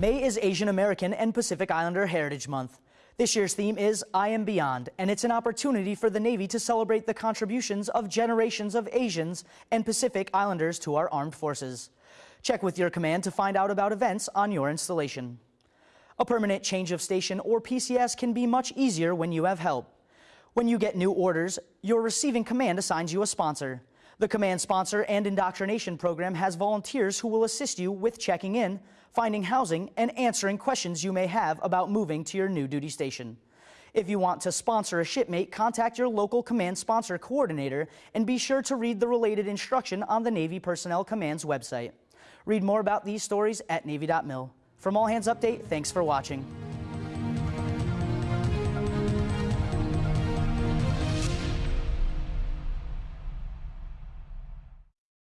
May is Asian American and Pacific Islander Heritage Month. This year's theme is I Am Beyond, and it's an opportunity for the Navy to celebrate the contributions of generations of Asians and Pacific Islanders to our armed forces. Check with your command to find out about events on your installation. A permanent change of station or PCS can be much easier when you have help. When you get new orders, your receiving command assigns you a sponsor. The Command Sponsor and Indoctrination Program has volunteers who will assist you with checking in, finding housing, and answering questions you may have about moving to your new duty station. If you want to sponsor a shipmate, contact your local Command Sponsor Coordinator and be sure to read the related instruction on the Navy Personnel Command's website. Read more about these stories at Navy.mil. From All Hands Update, thanks for watching.